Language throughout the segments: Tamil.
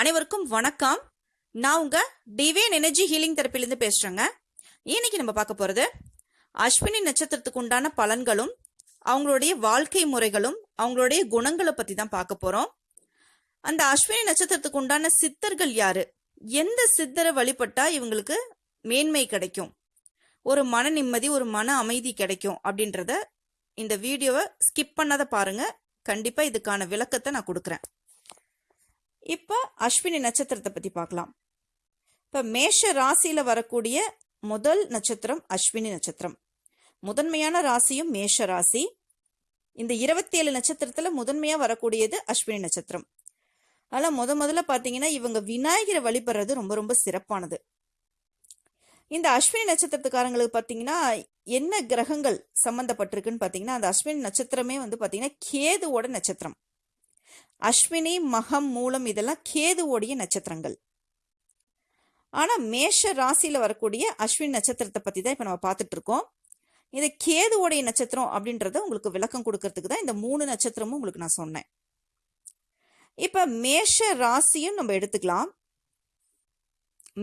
அனைவருக்கும் வணக்கம். நான் உங்க டிவைன் எனர்ஜி ஹீலிங் தெரப்பிலேருந்து பேசுறேங்க. இன்னைக்கு நம்ம பார்க்க போறது அஸ்வினி நட்சத்திரத்துக்கு உண்டான பலன்களும் அவங்களுடைய வாழ்க்கை முறைகளும் அவங்களுடைய குணங்களை பத்தி தான் பார்க்க போறோம். அந்த அஸ்வினி நட்சத்திரத்துக்கு உண்டான சித்தர்கள் யாரு? எந்த சித்தரை வழிபட்டா இவங்களுக்கு மேன்மை கிடைக்கும்? ஒரு மன நிம்மதி ஒரு மன அமைதி கிடைக்கும் அப்படின்றத இந்த வீடியோவை ஸ்கிப் பண்ணாத பாருங்க. கண்டிப்பா இதுக்கான விளக்கத்தை நான் கொடுக்குறேன். இப்போ அஸ்வினி நட்சத்திரத்தை பத்தி பார்க்கலாம். இப்போ மேஷ ராசியில வரக்கூடிய முதல் நட்சத்திரம் அஸ்வினி நட்சத்திரம். முதன்மையான ராசியும் மேஷ ராசி. இந்த இருபத்தி ஏழு நட்சத்திரத்துல முதன்மையா வரக்கூடியது அஸ்வினி நட்சத்திரம். அதனால முத முதல்ல பாத்தீங்கன்னா இவங்க விநாயகரை வழிபடுறது ரொம்ப ரொம்ப சிறப்பானது. இந்த அஸ்வினி நட்சத்திரத்துக்காரங்களுக்கு பார்த்தீங்கன்னா என்ன கிரகங்கள் சம்மந்தப்பட்டிருக்குன்னு பார்த்தீங்கன்னா அந்த அஸ்வினி நட்சத்திரமே வந்து பார்த்தீங்கன்னா கேதுவோட நட்சத்திரம். அஸ்வினி மகம் மூலம் இதெல்லாம் கேதுவோடைய நட்சத்திரங்கள். ஆனால் மேஷ ராசியில் வரக்கூடிய அஸ்வின் நட்சத்திரத்தை பற்றி தான் இப்போ நம்ம பார்த்துட்டு இருக்கோம். இது கேதுவோடைய நட்சத்திரம் அப்படின்றத உங்களுக்கு விளக்கம் கொடுக்கறதுக்கு தான் இந்த மூணு நட்சத்திரமும் உங்களுக்கு நான் சொன்னேன். இப்போ மேஷ ராசியும் நம்ம எடுத்துக்கலாம்.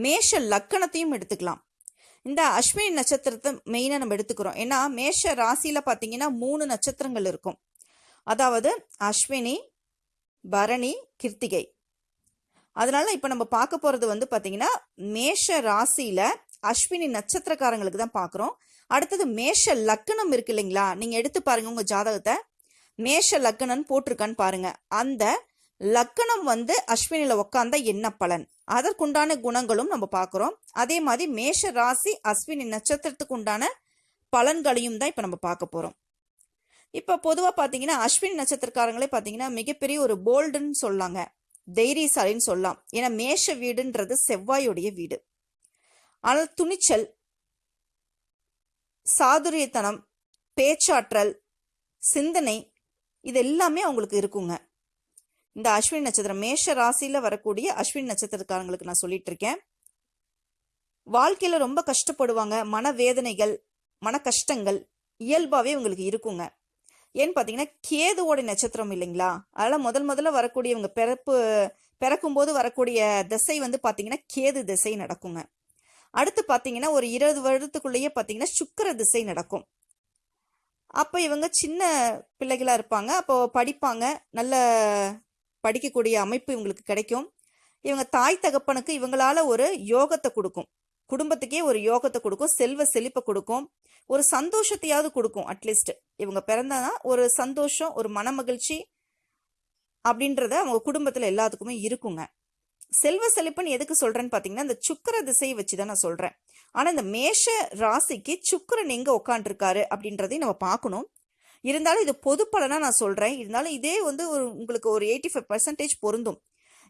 மேஷ லக்கணத்தையும் எடுத்துக்கலாம். இந்த அஸ்வினி நட்சத்திரத்தை மெயினாக நம்ம எடுத்துக்கிறோம். ஏன்னா மேஷ ராசியில் பார்த்தீங்கன்னா மூணு நட்சத்திரங்கள் இருக்கும். அதாவது அஸ்வினி பரணி கிருத்திகை. அதனால இப்போ நம்ம பார்க்க போகிறது வந்து பார்த்தீங்கன்னா மேஷ ராசியில் அஸ்வினி நட்சத்திரக்காரங்களுக்கு தான் பார்க்குறோம். அடுத்தது மேஷ லக்கணம் இருக்கு இல்லைங்களா? நீங்கள் எடுத்து பாருங்க உங்கள் ஜாதகத்தை. மேஷ லக்கணம் போட்டிருக்கான்னு பாருங்க. அந்த லக்கணம் வந்து அஸ்வினியில் உக்காந்தா என்ன பலன்? அதற்குண்டான குணங்களும் நம்ம பார்க்குறோம். அதே மாதிரி மேஷ ராசி அஸ்வினி நட்சத்திரத்துக்கு உண்டான பலன்களையும் தான் இப்போ நம்ம பார்க்க போகிறோம் இப்போ பொதுவாக பார்த்தீங்கன்னா அஸ்வின் நட்சத்திரக்காரங்களே பார்த்தீங்கன்னா மிகப்பெரிய ஒரு போல்டுன்னு சொல்லாங்க. தைரியசாலின்னு சொல்லலாம். ஏன்னா மேஷ வீடுன்றது செவ்வாயுடைய வீடு. ஆனால் துணிச்சல் சாதுரியத்தனம் பேச்சாற்றல் சிந்தனை இது எல்லாமே அவங்களுக்கு இருக்குங்க. இந்த அஸ்வின் நட்சத்திரம் மேஷ ராசியில் வரக்கூடிய அஸ்வின் நட்சத்திரக்காரங்களுக்கு நான் சொல்லிட்டு இருக்கேன் வாழ்க்கையில் ரொம்ப கஷ்டப்படுவாங்க. மனவேதனைகள் மன கஷ்டங்கள் இயல்பாகவே உங்களுக்கு இருக்குங்க. ஏன்னு பார்த்தீங்கன்னா கேதுவோட நட்சத்திரம் இல்லைங்களா? அதனால் முதல் முதல்ல வரக்கூடியவங்க பிறப்பு பிறக்கும் போது வரக்கூடிய திசை வந்து பார்த்தீங்கன்னா கேது திசை நடக்குங்க. அடுத்து பார்த்தீங்கன்னா ஒரு இருபது வருடத்துக்குள்ளேயே பார்த்தீங்கன்னா சுக்கர திசை நடக்கும். அப்போ இவங்க சின்ன பிள்ளைகளாக இருப்பாங்க. அப்போ படிப்பாங்க. நல்ல படிக்கக்கூடிய அமைப்பு இவங்களுக்கு கிடைக்கும். இவங்க தாய் தகப்பனுக்கு இவங்களால ஒரு யோகத்தை கொடுக்கும். குடும்பத்துக்கே ஒரு யோகத்தை கொடுக்கும் செல்வ செழிப்பை கொடுக்கும். ஒரு சந்தோஷத்தையாவது கொடுக்கும் அட்லீஸ்ட் இவங்க பிறந்தனா ஒரு சந்தோஷம் ஒரு மன மகிழ்ச்சி அப்படின்றத அவங்க குடும்பத்தில் எல்லாத்துக்குமே இருக்குங்க. செல்வ செழிப்புன்னு எதுக்கு சொல்றேன்னு பாத்தீங்கன்னா இந்த சுக்கர திசையை வச்சு தான் நான் சொல்றேன். ஆனா இந்த மேஷ ராசிக்கு சுக்கரன் எங்க உட்காண்டிருக்காரு அப்படின்றதையும் நம்ம பார்க்கணும். இருந்தாலும் இது பொது நான் சொல்றேன். இருந்தாலும் இதே வந்து ஒரு உங்களுக்கு ஒரு எயிட்டி ஃபைவ் பர்சன்டேஜ் பொருந்தும்.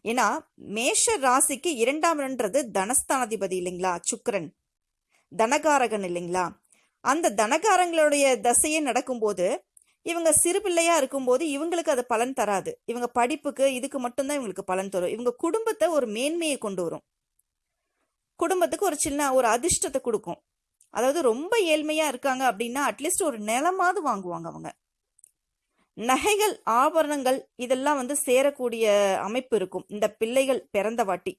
ஏன்னா மேஷ ராசிக்கு இரண்டாம்ன்றது தனஸ்தானாதிபதி இல்லைங்களா? சுக்கரன். தனகாரகன் இல்லைங்களா? அந்த தனகாரங்களுடைய தசையே நடக்கும்போது இவங்க சிறு பிள்ளையா இருக்கும்போது இவங்களுக்கு அது பலன் தராது. இவங்க படிப்புக்கு இதுக்கு மட்டும்தான் இவங்களுக்கு பலன் தரும். இவங்க குடும்பத்தை ஒரு மேன்மையை கொண்டு வரும். குடும்பத்துக்கு ஒரு சின்ன ஒரு அதிர்ஷ்டத்தை கொடுக்கும். அதாவது ரொம்ப ஏழ்மையா இருக்காங்க அப்படின்னா அட்லீஸ்ட் ஒரு நிலமாவது வாங்குவாங்க அவங்க. நகைகள் ஆபரணங்கள் இதெல்லாம் வந்து சேரக்கூடிய அமைப்பு இருக்கும். இந்த பிள்ளைகள் பிறந்த வாட்டி.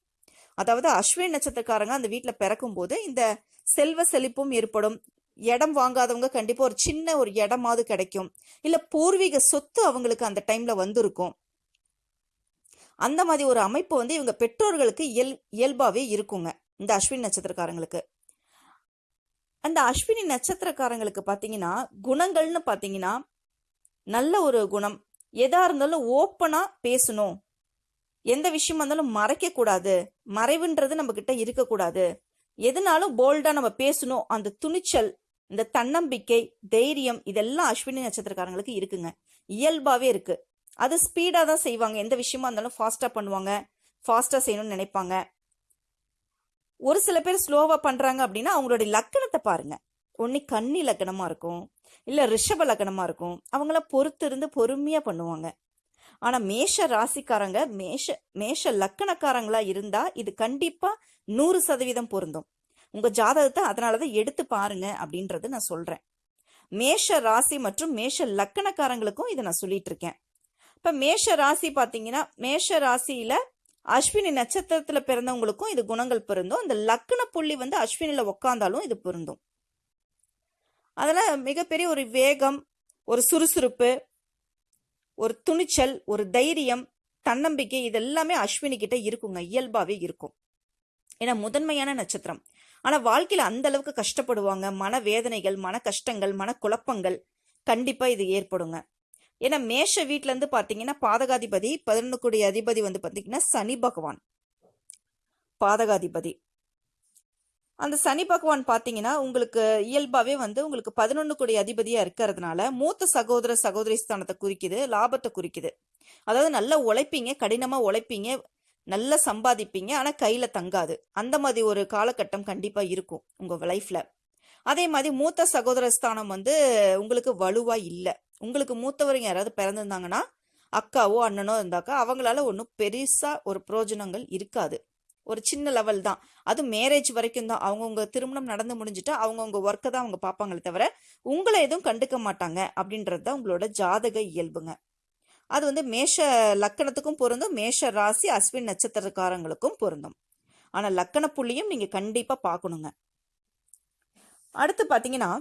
அதாவது அஸ்வினி நட்சத்திரக்காரங்க அந்த வீட்டில் பிறக்கும் போது இந்த செல்வ செழிப்பும் ஏற்படும். இடம் வாங்காதவங்க கண்டிப்பாக ஒரு சின்ன ஒரு இடமாவது கிடைக்கும். இல்லை பூர்வீக சொத்து அவங்களுக்கு அந்த டைமில் வந்திருக்கும். அந்த மாதிரி ஒரு அமைப்பு வந்து இவங்க பெற்றோர்களுக்கு இயல் இயல்பாகவே இருக்குங்க. இந்த அஸ்வினி நட்சத்திரக்காரங்களுக்கு. அந்த அஸ்வினி நட்சத்திரக்காரங்களுக்கு பார்த்தீங்கன்னா குணங்கள்னு பார்த்தீங்கன்னா நல்ல ஒரு குணம். எதா இருந்தாலும் ஓப்பனா பேசணும். எந்த விஷயமா இருந்தாலும் மறைக்க கூடாது. மறைவுன்றது நம்ம கிட்ட இருக்கக்கூடாது எதுனாலும் போல்டா நம்ம பேசணும். அந்த துணிச்சல் இந்த தன்னம்பிக்கை தைரியம் இதெல்லாம் அஸ்வினி நட்சத்திரக்காரங்களுக்கு இருக்குங்க. இயல்பாவே இருக்கு. அது ஸ்பீடா தான் செய்வாங்க. எந்த விஷயமா இருந்தாலும் ஃபாஸ்டா பண்ணுவாங்க. ஃபாஸ்டா செய்யணும்னு நினைப்பாங்க. ஒரு சில பேர் ஸ்லோவா பண்றாங்க அப்படின்னா அவங்களுடைய லக்கணத்தை பாருங்க. ஒன்னு கன்னி லக்கணமா இருக்கும். இல்லை ரிஷப லக்னமாக இருக்கும். அவங்கள பொறுத்து இருந்து பொறுமையாக பண்ணுவாங்க. ஆனால் மேஷ ராசிக்காரங்க மேஷ மேஷ லக்கணக்காரங்களா இருந்தால் இது கண்டிப்பாக நூறு சதவீதம் பொருந்தும். உங்கள் ஜாதகத்தை அதனாலதான் எடுத்து பாருங்க அப்படின்றது நான் சொல்கிறேன் மேஷ ராசி மற்றும் மேஷ லக்கணக்காரங்களுக்கும் இதை நான் சொல்லிட்டு இருக்கேன். இப்போ மேஷ ராசி பார்த்தீங்கன்னா மேஷ ராசியில் அஸ்வினி நட்சத்திரத்தில் பிறந்தவங்களுக்கும் இது குணங்கள் பொருந்தும். அந்த லக்ன புள்ளி வந்து அஸ்வினியில் உக்காந்தாலும் இது பொருந்தும். அதனால் மிகப்பெரிய ஒரு வேகம் ஒரு சுறுசுறுப்பு ஒரு துணிச்சல் ஒரு தைரியம் தன்னம்பிக்கை இதெல்லாமே அஸ்வினி கிட்ட இருக்குங்க. இயல்பாகவே இருக்கும். ஏன்னா முதன்மையான நட்சத்திரம். ஆனால் வாழ்க்கையில் அந்த அளவுக்கு கஷ்டப்படுவாங்க. மன வேதனைகள் மன கஷ்டங்கள் மன குழப்பங்கள் கண்டிப்பாக இது ஏற்படுங்க. ஏன்னா மேஷ வீட்டிலேருந்து பார்த்தீங்கன்னா பாதகாதிபதி பதினொன்று கோடி அதிபதி வந்து பார்த்தீங்கன்னா சனி பகவான். பாதகாதிபதி. அந்த சனி பகவான் பார்த்தீங்கன்னா உங்களுக்கு இயல்பாகவே வந்து உங்களுக்கு பதினொன்று கோடி அதிபதியாக இருக்கிறதுனால மூத்த சகோதர சகோதரி ஸ்தானத்தை குறிக்குது லாபத்தை குறிக்குது. அதாவது நல்லா உழைப்பீங்க கடினமாக உழைப்பீங்க நல்லா சம்பாதிப்பீங்க ஆனால் கையில் தங்காது. அந்த மாதிரி ஒரு காலகட்டம் கண்டிப்பாக இருக்கும் உங்கள் லைஃப்பில் அதே மாதிரி மூத்த சகோதர ஸ்தானம் வந்து உங்களுக்கு வலுவாக இல்லை. உங்களுக்கு மூத்தவருங்க யாராவது பிறந்திருந்தாங்கன்னா அக்காவோ அண்ணனோ இருந்தாக்கா அவங்களால ஒன்றும் பெருசாக ஒரு பிரயோஜனங்கள் இருக்காது. ஒரு சின்ன லெவல் தான். அது மேரேஜ் வரைக்கும் தான். அவங்கவுங்க திருமணம் நடந்து முடிஞ்சுட்டா அவங்கவுங்க ஒர்க்கை தான் அவங்க பார்ப்பாங்களே தவிர உங்களை எதுவும் கண்டுக்க மாட்டாங்க அப்படின்றது தான் உங்களோட ஜாதக இயல்புங்க. அது வந்து மேஷ லக்கணத்துக்கும் பொருந்தும் மேஷ ராசி அஸ்வின் நட்சத்திரக்காரங்களுக்கும் பொருந்தும். ஆனால் லக்கண புள்ளியும் நீங்கள் கண்டிப்பாக பார்க்கணுங்க. அடுத்து பார்த்தீங்கன்னா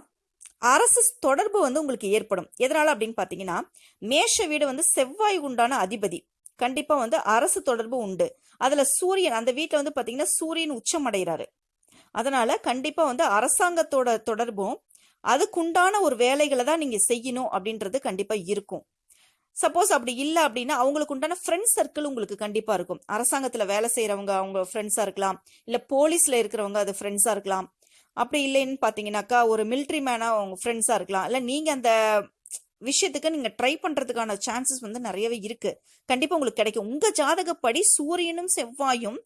அரசு தொடர்பு வந்து உங்களுக்கு ஏற்படும். எதனால் அப்படின்னு பார்த்தீங்கன்னா மேஷ வீடு வந்து செவ்வாய் உண்டான அதிபதி. கண்டிப்பாக வந்து அரசு தொடர்பு உண்டு. அதில் சூரியன் அந்த வீட்டில் வந்து பார்த்தீங்கன்னா சூரியன் உச்சம் அடைகிறாரு அதனால் கண்டிப்பாக வந்து அரசாங்கத்தோட தொடர்பும் அதுக்குண்டான ஒரு வேலைகளை தான் நீங்கள் செய்யணும் அப்படின்றது கண்டிப்பாக இருக்கும். சப்போஸ் அப்படி இல்லை அப்படின்னா அவங்களுக்கு உண்டான ஃப்ரெண்ட் சர்க்கிள் உங்களுக்கு கண்டிப்பாக இருக்கும். அரசாங்கத்தில் வேலை செய்கிறவங்க அவங்க ஃப்ரெண்ட்ஸாக இருக்கலாம். இல்லை போலீஸில் இருக்கிறவங்க அது ஃப்ரெண்ட்ஸாக இருக்கலாம். அப்படி இல்லைன்னு பார்த்தீங்கன்னாக்கா ஒரு மிலிட்ரி மேனாக அவங்க ஃப்ரெண்ட்ஸாக இருக்கலாம். இல்லை நீங்கள் அந்த விஷயத்துக்கு நீங்க ட்ரை பண்றதுக்கான சான்சஸ் வந்து நிறையவே இருக்கு. கண்டிப்பா உங்களுக்கு கிடைக்கும். உங்க ஜாதகப்படி சூரியனும் செவ்வாயும்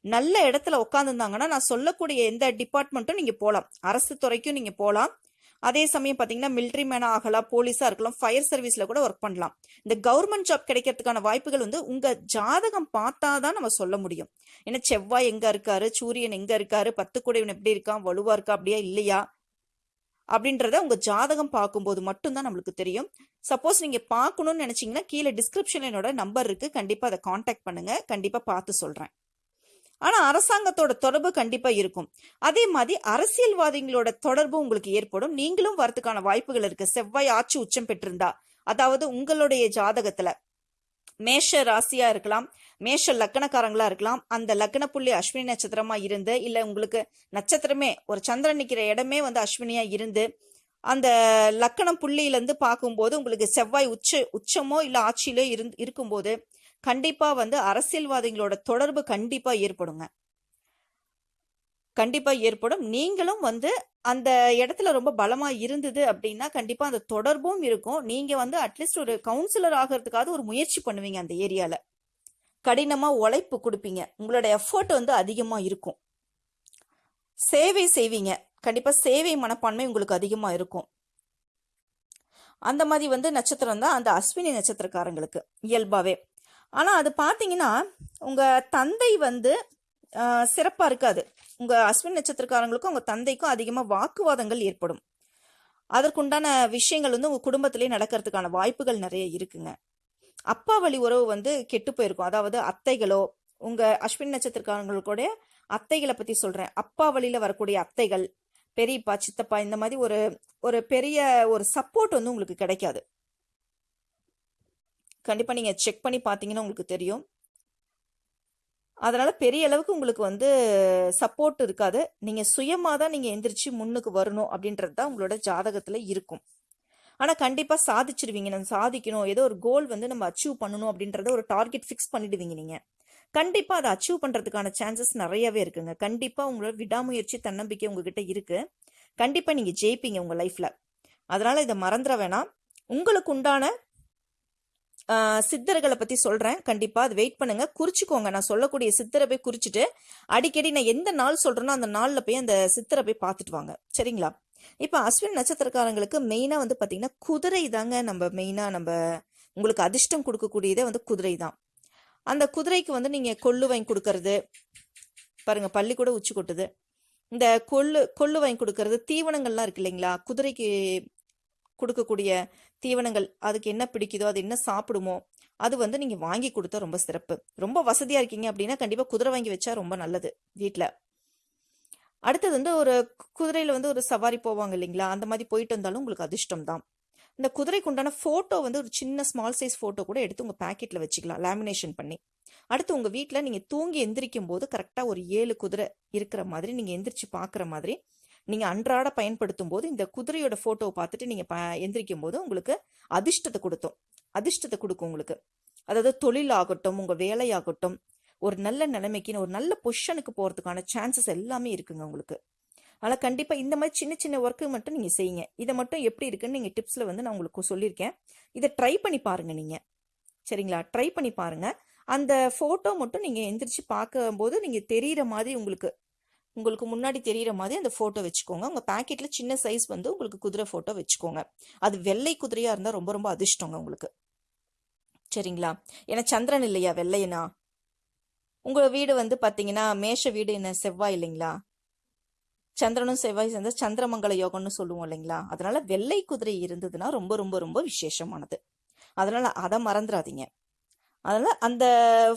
நல்ல இடத்துல உட்காந்துருந்தாங்கன்னா நான் சொல்லக்கூடிய எந்த டிபார்ட்மெண்ட்டும் நீங்க போகலாம் அரசு துறைக்கும் நீங்க போகலாம் அதே சமயம் பார்த்தீங்கன்னா மிலிட்ரி மேனா ஆகலாம் போலீஸா இருக்கலாம் ஃபயர் சர்வீஸ்ல கூட ஒர்க் பண்ணலாம். இந்த கவர்மெண்ட் ஜாப் கிடைக்கிறதுக்கான வாய்ப்புகள் வந்து உங்க ஜாதகம் பார்த்தாதான் நம்ம சொல்ல முடியும். ஏன்னா செவ்வாய் எங்க இருக்காரு சூரியன் எங்க இருக்காரு பத்து கூடையவன் எப்படி இருக்கான் வலுவா இருக்கா அப்படியா இல்லையா? அப்படின்றத உங்கள் ஜாதகம் பார்க்கும்போது மட்டும்தான் நம்மளுக்கு தெரியும். சப்போஸ் நீங்கள் பார்க்கணும்னு நினச்சிங்கன்னா கீழே டிஸ்கிரிப்ஷனில் என்னோட நம்பர் இருக்குது கண்டிப்பாக அதை காண்டாக்ட் பண்ணுங்கள் கண்டிப்பாக பார்த்து சொல்கிறேன் ஆனால் அரசாங்கத்தோட தொடர்பு கண்டிப்பாக இருக்கும். அதே மாதிரி அரசியல்வாதிகளோட தொடர்பு உங்களுக்கு ஏற்படும். நீங்களும் வரதுக்கான வாய்ப்புகள் இருக்கு. செவ்வாய் ஆட்சி உச்சம் பெற்றிருந்தா அதாவது உங்களுடைய ஜாதகத்தில். மேஷ ராசியா இருக்கலாம் மேஷ லக்கணக்காரங்களாக இருக்கலாம் அந்த லக்கண புள்ளி அஸ்வினி நட்சத்திரமா இருந்து இல்ல உங்களுக்கு நட்சத்திரமே ஒரு சந்திரன் நிக்கிற இடமே வந்து அஸ்வினியா இருந்து அந்த லக்கணம் புள்ளியில இருந்து பார்க்கும்போது உங்களுக்கு செவ்வாய் உச்ச உச்சமோ இல்ல ஆட்சியிலோ இருந்து இருக்கும்போது கண்டிப்பா வந்து அரசியல்வாதிகளோட தொடர்பு கண்டிப்பா ஏற்படுங்க. கண்டிப்பா ஏற்படும். நீங்களும் வந்து அந்த இடத்துல ரொம்ப பலமா இருந்தது அப்படின்னா கண்டிப்பா அந்த தொடர்பும் இருக்கும். நீங்க வந்து அட்லீஸ்ட் ஒரு கவுன்சிலர் ஆகிறதுக்காவது ஒரு முயற்சி பண்ணுவீங்க அந்த ஏரியால. கடினமா உழைப்பு கொடுப்பீங்க. உங்களோட எஃபர்ட் வந்து அதிகமா இருக்கும். சேவை செய்வீங்க. கண்டிப்பா சேவை மனப்பான்மை உங்களுக்கு அதிகமா இருக்கும். அந்த மாதிரி வந்து நட்சத்திரம் தான் அந்த அஸ்வினி நட்சத்திரக்காரங்களுக்கு இயல்பாவே. ஆனா அது பாத்தீங்கன்னா உங்க தந்தை வந்து சிறப்பாக இருக்காது. உங்கள் அஸ்வின் நட்சத்திரக்காரங்களுக்கும் உங்கள் தந்தைக்கும் அதிகமாக வாக்குவாதங்கள் ஏற்படும். அதற்குண்டான விஷயங்கள் வந்து உங்கள் குடும்பத்திலேயே நடக்கிறதுக்கான வாய்ப்புகள் நிறைய இருக்குங்க. அப்பா வழி உறவு வந்து கெட்டு போயிருக்கும். அதாவது அத்தைகளோ உங்கள் அஸ்வின் நட்சத்திரக்காரங்களுக்கூட அத்தைகளை பற்றி சொல்கிறேன் அப்பா வழியில் வரக்கூடிய அத்தைகள் பெரியப்பா சித்தப்பா இந்த மாதிரி ஒரு ஒரு பெரிய ஒரு சப்போர்ட் வந்து உங்களுக்கு கிடைக்காது. கண்டிப்பாக நீங்கள் செக் பண்ணி பார்த்தீங்கன்னா உங்களுக்கு தெரியும். அதனால் பெரிய அளவுக்கு உங்களுக்கு வந்து சப்போர்ட் இருக்காது. நீங்கள் சுயமாக தான் நீங்கள் எந்திரிச்சு முன்னுக்கு வரணும் அப்படின்றது தான் உங்களோட ஜாதகத்தில் இருக்கும். ஆனால் கண்டிப்பாக சாதிச்சிருவீங்க. நம்ம சாதிக்கணும். ஏதோ ஒரு கோல் வந்து நம்ம அச்சீவ் பண்ணணும் அப்படின்றத ஒரு டார்கெட் ஃபிக்ஸ் பண்ணிடுவீங்க நீங்கள் கண்டிப்பாக அதை அச்சீவ் பண்ணுறதுக்கான சான்சஸ் நிறையவே இருக்குங்க. கண்டிப்பாக உங்களோட விடாமுயற்சி தன்னம்பிக்கை உங்ககிட்ட இருக்குது கண்டிப்பாக நீங்கள் ஜெயிப்பீங்க உங்கள் லைஃப்பில் அதனால் இதை மறந்துட வேணாம். உங்களுக்கு உண்டான சித்தர்களை பத்தி சொல்றேன். கண்டிப்பா அது வெயிட் பண்ணுங்க. குறிச்சுக்கோங்க. நான் சொல்லக்கூடிய சித்தரை போய் குறிச்சிட்டு அடிக்கடி நான் எந்த நாள் சொல்றேனோ அந்த நாள்ல போய் அந்த சித்தரை போய் பார்த்துட்டு வாங்க. சரிங்களா? இப்ப அஸ்வின் நட்சத்திரக்காரங்களுக்கு மெயினா வந்து பாத்தீங்கன்னா குதிரை தாங்க நம்ம மெயினா நம்ம உங்களுக்கு அதிர்ஷ்டம் கொடுக்கக்கூடியதே வந்து குதிரை தான். அந்த குதிரைக்கு வந்து நீங்க கொள்ளு வாங்கி கொடுக்கறது பாருங்க பள்ளி கூட உச்சி கொட்டுது. இந்த கொள்ளு கொள்ளு வாங்கி கொடுக்கறது தீவனங்கள்லாம் இருக்கு இல்லைங்களா? குதிரைக்கு கொடுக்கக்கூடிய தீவனங்கள் அதுக்கு என்ன பிடிக்குதோ அது என்ன சாப்பிடுமோ அது வந்து நீங்க வாங்கி கொடுத்தா ரொம்ப சிறப்பு. ரொம்ப வசதியா இருக்கீங்க அப்படின்னா கண்டிப்பா குதிரை வாங்கி வச்சா ரொம்ப நல்லது வீட்டில் அடுத்தது வந்து ஒரு குதிரையில் குதிரையில வந்து ஒரு சவாரி போவாங்க இல்லைங்களா? அந்த மாதிரி போயிட்டு வந்தாலும் உங்களுக்கு அதிர்ஷ்டம் தான். இந்த குதிரைக்கு உண்டான போட்டோ வந்து ஒரு சின்ன ஸ்மால் சைஸ் போட்டோ கூட எடுத்து உங்க பேக்கெட்டில் வச்சுக்கலாம் லேமினேஷன் பண்ணி. அடுத்து உங்க வீட்டில் நீங்க தூங்கி எந்திரிக்கும் போது கரெக்டா ஒரு ஏழு குதிரை இருக்கிற மாதிரி நீங்க எந்திரிச்சு பாக்குற மாதிரி நீங்கள் அன்றாட பயன்படுத்தும் போது இந்த குதிரையோட ஃபோட்டோவை பார்த்துட்டு நீங்கள் ப- எந்திரிக்கும் போது உங்களுக்கு அதிர்ஷ்டத்தை கொடுத்தும். அதிர்ஷ்டத்தை கொடுக்கும் உங்களுக்கு. அதாவது தொழில் ஆகட்டும் உங்கள் வேலையாகட்டும் ஒரு நல்ல நிலைமைக்குன்னு ஒரு நல்ல பொசிஷனுக்கு போகிறதுக்கான சான்சஸ் எல்லாமே இருக்குங்க உங்களுக்கு. ஆனால் கண்டிப்பாக இந்த மாதிரி சின்ன சின்ன ஒர்க்கு மட்டும் நீங்கள் செய்யுங்க. இதை மட்டும் எப்படி இருக்குன்னு நீங்கள் டிப்ஸில் வந்து நான் உங்களுக்கு சொல்லியிருக்கேன். இதை ட்ரை பண்ணி பாருங்கள் நீங்கள் சரிங்களா? ட்ரை பண்ணி பாருங்க. அந்த ஃபோட்டோ மட்டும் நீங்கள் எந்திரிச்சு பார்க்கும்போது நீங்கள் தெரிகிற மாதிரி உங்களுக்கு உங்களுக்கு முன்னாடி தெரியிற மாதிரி அந்த ஃபோட்டோ வச்சுக்கோங்க. உங்கள் பேக்கெட்டில் சின்ன சைஸ் வந்து உங்களுக்கு குதிரை ஃபோட்டோ வச்சுக்கோங்க. அது வெள்ளை குதிரையாக இருந்தால் ரொம்ப ரொம்ப அதிர்ஷ்டங்க உங்களுக்கு. சரிங்களா? ஏன்னா சந்திரன் இல்லையா வெள்ளையனா? உங்கள் வீடு வந்து பார்த்தீங்கன்னா மேஷ வீடு என்ன செவ்வாய் இல்லைங்களா? சந்திரனும் செவ்வாய் சேர்ந்தால் சந்திரமங்கல யோகம்னு சொல்லுவோம் இல்லைங்களா? அதனால வெள்ளை குதிரை இருந்ததுன்னா ரொம்ப ரொம்ப ரொம்ப விசேஷமானது. அதனால அதை மறந்துடாதீங்க. அதனால் அந்த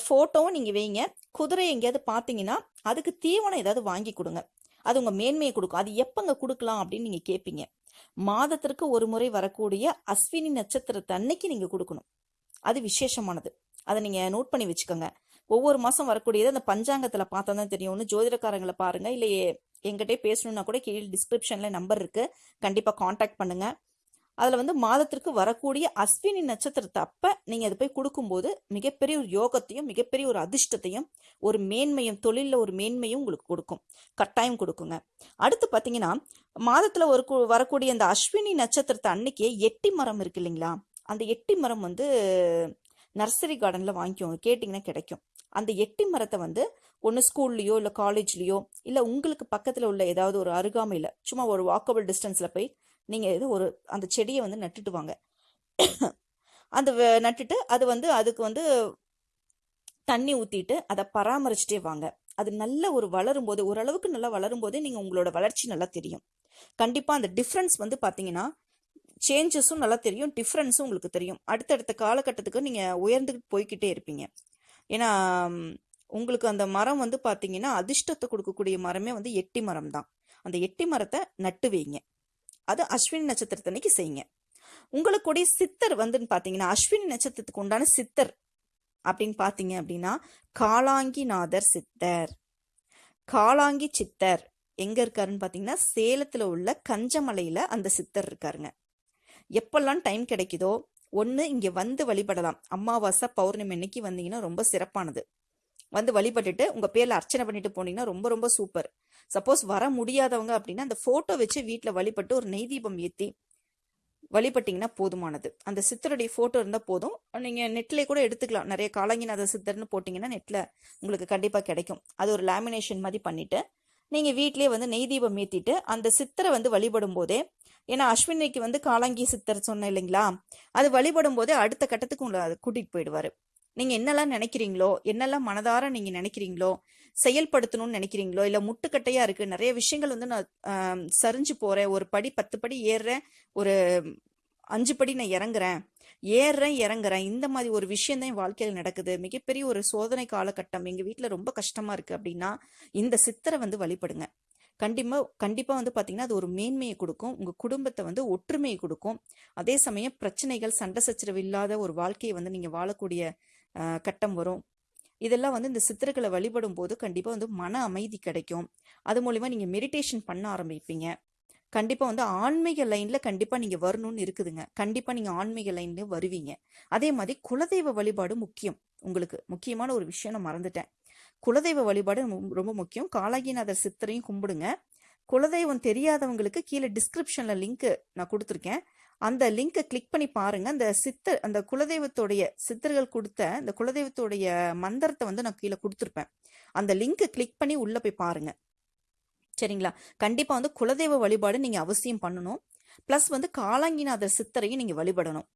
ஃபோட்டோவும் நீங்கள் வைங்க. குதிரை எங்கேயாவது பார்த்தீங்கன்னா அதுக்கு தீவனம் ஏதாவது வாங்கி கொடுங்க. அது உங்கள் மேன்மையை கொடுக்கும். அது எப்போங்க கொடுக்கலாம் அப்படின்னு நீங்கள் கேட்பீங்க மாதத்திற்கு ஒரு முறை வரக்கூடிய அஸ்வினி நட்சத்திரத்தை அன்னைக்கு நீங்கள் கொடுக்கணும். அது விசேஷமானது. அதை நீங்கள் நோட் பண்ணி வச்சுக்கோங்க. ஒவ்வொரு மாதம் வரக்கூடியது அந்த பஞ்சாங்கத்தில் பார்த்தா தான் தெரியும். ஒன்று ஜோதிடக்காரங்களை பாருங்கள் இல்லை எங்கிட்டே பேசணுன்னா கூட கீழே டிஸ்கிரிப்ஷனில் நம்பர் இருக்குது கண்டிப்பாக காண்டாக்ட் பண்ணுங்கள் அதில் வந்து மாதத்திற்கு வரக்கூடிய அஸ்வினி நட்சத்திரத்தை அப்போ நீங்கள் அதை போய் கொடுக்கும்போது மிகப்பெரிய ஒரு யோகத்தையும் மிகப்பெரிய ஒரு அதிர்ஷ்டத்தையும் ஒரு மேன்மையும் தொழிலில் ஒரு மேன்மையும் உங்களுக்கு கொடுக்கும். கட்டாயம் கொடுக்குங்க. அடுத்து பார்த்தீங்கன்னா மாதத்தில் ஒரு வரக்கூடிய அந்த அஸ்வினி நட்சத்திரத்தை அன்னைக்கே எட்டி மரம் இருக்கு இல்லைங்களா? அந்த எட்டி மரம் வந்து நர்சரி கார்டனில் வாங்கிக்கோங்க. கேட்டிங்கன்னா கிடைக்கும். அந்த எட்டி மரத்தை வந்து ஒன்று ஸ்கூல்லையோ இல்லை காலேஜ்லேயோ இல்லை உங்களுக்கு பக்கத்தில் உள்ள ஏதாவது ஒரு அருகாமையில் சும்மா ஒரு வாக்கபிள் டிஸ்டன்ஸில் போய் நீங்கள் இது ஒரு அந்த செடியை வந்து நட்டுட்டு வாங்க. அந்த வ- நட்டுட்டு அது வந்து அதுக்கு வந்து தண்ணி ஊற்றிட்டு அதை பராமரிச்சுட்டே வாங்க. அது நல்ல ஒரு வளரும் போது ஓரளவுக்கு நல்லா வளரும் போதே நீங்கள் உங்களோட வளர்ச்சி நல்லா தெரியும். கண்டிப்பாக அந்த டிஃப்ரென்ஸ் வந்து பார்த்தீங்கன்னா சேஞ்சஸும் நல்லா தெரியும் டிஃப்ரென்ஸும் உங்களுக்கு தெரியும். அடுத்தடுத்த காலகட்டத்துக்கு நீங்கள் உயர்ந்துக்கிட்டு போய்க்கிட்டே இருப்பீங்க. ஏன்னா உங்களுக்கு அந்த மரம் வந்து பார்த்தீங்கன்னா அதிர்ஷ்டத்தை கொடுக்கக்கூடிய மரமே வந்து எட்டி மரம் தான் அந்த எட்டி மரத்தை நட்டு வைங்க. அது அஸ்வினி நட்சத்திரத்தன்னைக்கு செய்யுங்க. உங்களுக்குடைய சித்தர் வந்துன்னு பார்த்தீங்கன்னா அஸ்வினி நட்சத்திரத்துக்கு உண்டான சித்தர் அப்படின்னு பார்த்தீங்க அப்படின்னா காளாங்கிநாதர் சித்தர். காளாங்கி சித்தர் எங்க இருக்காருன்னு பார்த்தீங்கன்னா சேலத்தில் உள்ள கஞ்சமலையில் அந்த சித்தர் இருக்காருங்க. எப்பெல்லாம் டைம் கிடைக்குதோ ஒன்று இங்கே வந்து வழிபடலாம். அமாவாசை பௌர்ணமி அன்னைக்கு வந்தீங்கன்னா ரொம்ப சிறப்பானது. வந்து வழிபட்டுட்டு உங்கள் பேரில் அர்ச்சனை பண்ணிட்டு போனீங்கன்னா ரொம்ப ரொம்ப சூப்பர். சப்போஸ் வர முடியாதவங்க அப்படின்னா அந்த ஃபோட்டோ வச்சு வீட்டில் வழிபட்டு ஒரு நெய் தீபம் ஏற்றி வழிபட்டீங்கன்னா போதுமானது. அந்த சித்தருடைய ஃபோட்டோ இருந்தால் போதும். நீங்கள் நெட்லேயே கூட எடுத்துக்கலாம். நிறைய காலங்கிநாத சித்தர்னு போட்டிங்கன்னா நெட்டில் உங்களுக்கு கண்டிப்பாக கிடைக்கும். அது ஒரு லேமினேஷன் மாதிரி பண்ணிட்டு நீங்கள் வீட்டிலேயே வந்து நெய் தீபம் ஏற்றிட்டு அந்த சித்தரை வந்து வழிபடும் போதே ஏன்னா அஸ்வினிக்கு வந்து காலாங்கி சித்தர் சொன்னேன் இல்லைங்களா? அது வழிபடும் போதே அடுத்த கட்டத்துக்கு உங்களை அது கூட்டிட்டு போயிடுவாரு. நீங்கள் என்னெல்லாம் நினைக்கிறீங்களோ என்னெல்லாம் மனதார நீங்கள் நினைக்கிறீங்களோ செயல்படுத்தணும்னு நினைக்கிறீங்களோ இல்லை முட்டுக்கட்டையாக இருக்குது நிறைய விஷயங்கள் வந்து நான் சரிஞ்சு போகிறேன் ஒரு படி பத்து படி ஏறுறேன் ஒரு அஞ்சு படி நான் இறங்குறேன் ஏறுறேன் இறங்குறேன் இந்த மாதிரி ஒரு விஷயம் தான் என் வாழ்க்கையில் நடக்குது. மிகப்பெரிய ஒரு சோதனை காலகட்டம். எங்கள் வீட்டில் ரொம்ப கஷ்டமாக இருக்குது அப்படின்னா இந்த சித்தரை வந்து வழிபடுங்க. கண்டிப்பாக கண்டிப்பாக வந்து பார்த்தீங்கன்னா அது ஒரு மேன்மையை கொடுக்கும். உங்கள் குடும்பத்தை வந்து ஒற்றுமையை கொடுக்கும். அதே சமயம் பிரச்சனைகள் சண்டை சச்சரவு இல்லாத ஒரு வாழ்க்கையை வந்து நீங்கள் வாழக்கூடிய கட்டம் வரும். இதெல்லாம் வந்து இந்த சித்தர்களை வழிபடும் போது கண்டிப்பாக வந்து மன அமைதி கிடைக்கும். அது மூலிமா நீங்கள் மெடிடேஷன் பண்ண ஆரம்பிப்பீங்க. கண்டிப்பாக வந்து ஆன்மீக லைனில் கண்டிப்பாக நீங்கள் வரணும்னு இருக்குதுங்க. கண்டிப்பாக நீங்கள் ஆன்மீக லைன்லேயும் வருவீங்க. அதே மாதிரி குலதெய்வ வழிபாடு முக்கியம். உங்களுக்கு முக்கியமான ஒரு விஷயம் நான் மறந்துட்டேன். குலதெய்வ வழிபாடு ரொம்ப- ரொம்ப முக்கியம். காலாகிநாதர் சித்தரையும் கும்பிடுங்க. குலதெய்வம் தெரியாதவங்களுக்கு கீழே டிஸ்கிரிப்ஷனில் லிங்க்கு நான் கொடுத்துருக்கேன். அந்த லிங்கை கிளிக் பண்ணி பாருங்க. அந்த சித்தர் அந்த குலதெய்வத்துடைய சித்தர்கள் கொடுத்த அந்த குலதெய்வத்துடைய மந்திரத்தை வந்து நான் கீழே கொடுத்துருப்பேன். அந்த லிங்கை கிளிக் பண்ணி உள்ள போய் பாருங்க. சரிங்களா? கண்டிப்பா வந்து குலதெய்வ வழிபாடு நீங்க அவசியம் பண்ணணும். ப்ளஸ் வந்து காலாங்கிநாதர் சித்தரையும் நீங்க வழிபடணும்.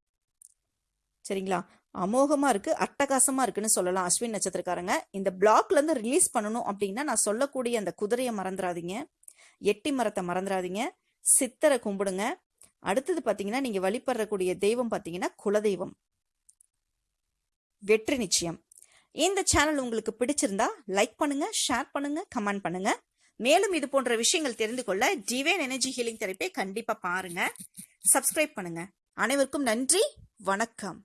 சரிங்களா? அமோகமாக இருக்குது அட்டகாசமாக இருக்குன்னு சொல்லலாம் அஸ்வின் நட்சத்திரக்காரங்க. இந்த பிளாக்லேருந்து ரிலீஸ் பண்ணணும் அப்படின்னா நான் சொல்லக்கூடிய அந்த குதிரையை மறந்துடாதீங்க எட்டி மரத்தை மறந்துடாதீங்க சித்தரை கும்பிடுங்க. அடுத்தது பார்த்தீங்கன்னா நீங்க வழிபடுறக்கூடிய தெய்வம் பார்த்தீங்கன்னா குலதெய்வம். வெற்றி நிச்சயம். இந்த சேனல் உங்களுக்கு பிடிச்சிருந்தா லைக் பண்ணுங்க ஷேர் பண்ணுங்க கமெண்ட் பண்ணுங்க. மேலும் இது போன்ற விஷயங்கள் தெரிந்து கொள்ள டிவைன் எனர்ஜி ஹீலிங் தெரப்பை கண்டிப்பா பாருங்க. சப்ஸ்கிரைப் பண்ணுங்க. அனைவருக்கும் நன்றி வணக்கம்.